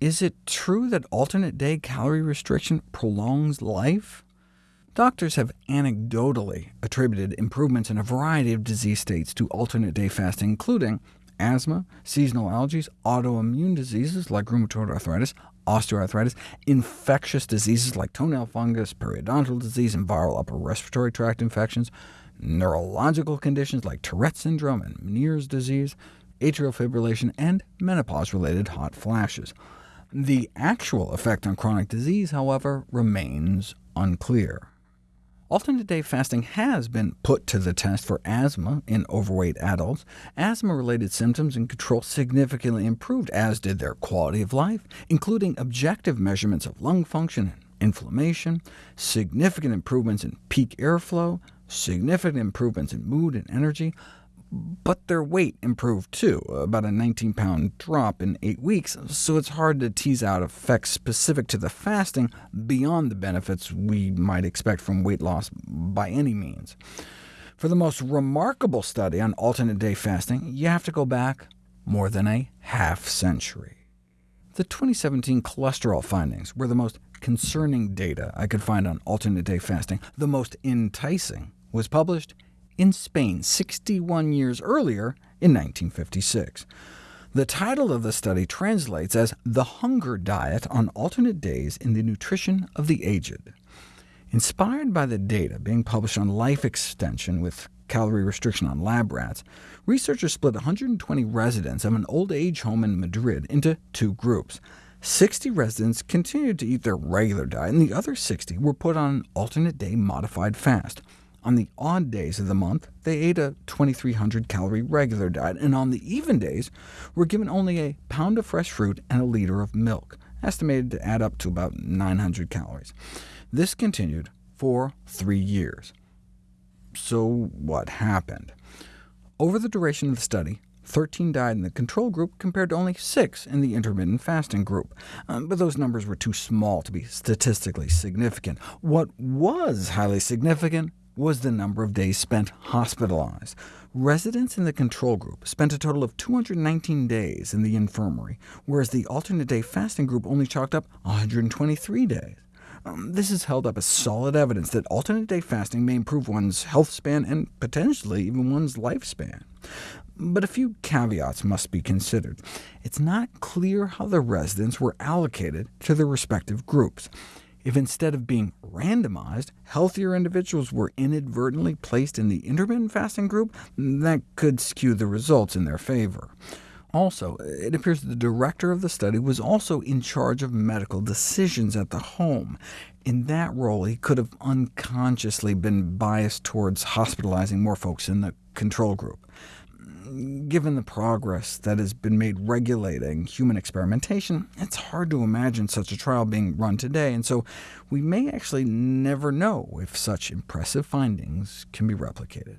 Is it true that alternate day calorie restriction prolongs life? Doctors have anecdotally attributed improvements in a variety of disease states to alternate day fasting, including asthma, seasonal allergies, autoimmune diseases like rheumatoid arthritis, osteoarthritis, infectious diseases like toenail fungus, periodontal disease, and viral upper respiratory tract infections, neurological conditions like Tourette syndrome and Meniere's disease, atrial fibrillation, and menopause-related hot flashes. The actual effect on chronic disease, however, remains unclear. Alternate day fasting has been put to the test for asthma in overweight adults. Asthma-related symptoms and control significantly improved, as did their quality of life, including objective measurements of lung function and inflammation, significant improvements in peak airflow, significant improvements in mood and energy, but their weight improved too, about a 19-pound drop in eight weeks, so it's hard to tease out effects specific to the fasting beyond the benefits we might expect from weight loss by any means. For the most remarkable study on alternate day fasting, you have to go back more than a half century. The 2017 cholesterol findings were the most concerning data I could find on alternate day fasting. The most enticing was published in Spain 61 years earlier in 1956. The title of the study translates as The Hunger Diet on Alternate Days in the Nutrition of the Aged. Inspired by the data being published on life extension with calorie restriction on lab rats, researchers split 120 residents of an old-age home in Madrid into two groups. 60 residents continued to eat their regular diet, and the other 60 were put on an alternate day modified fast. On the odd days of the month, they ate a 2,300-calorie regular diet, and on the even days were given only a pound of fresh fruit and a liter of milk, estimated to add up to about 900 calories. This continued for three years. So what happened? Over the duration of the study, 13 died in the control group, compared to only 6 in the intermittent fasting group. Um, but those numbers were too small to be statistically significant. What was highly significant was the number of days spent hospitalized. Residents in the control group spent a total of 219 days in the infirmary, whereas the alternate day fasting group only chalked up 123 days. Um, this is held up as solid evidence that alternate day fasting may improve one's health span and potentially even one's lifespan. But a few caveats must be considered. It's not clear how the residents were allocated to their respective groups. If instead of being randomized, healthier individuals were inadvertently placed in the intermittent fasting group, that could skew the results in their favor. Also, it appears the director of the study was also in charge of medical decisions at the home. In that role, he could have unconsciously been biased towards hospitalizing more folks in the control group given the progress that has been made regulating human experimentation, it's hard to imagine such a trial being run today, and so we may actually never know if such impressive findings can be replicated.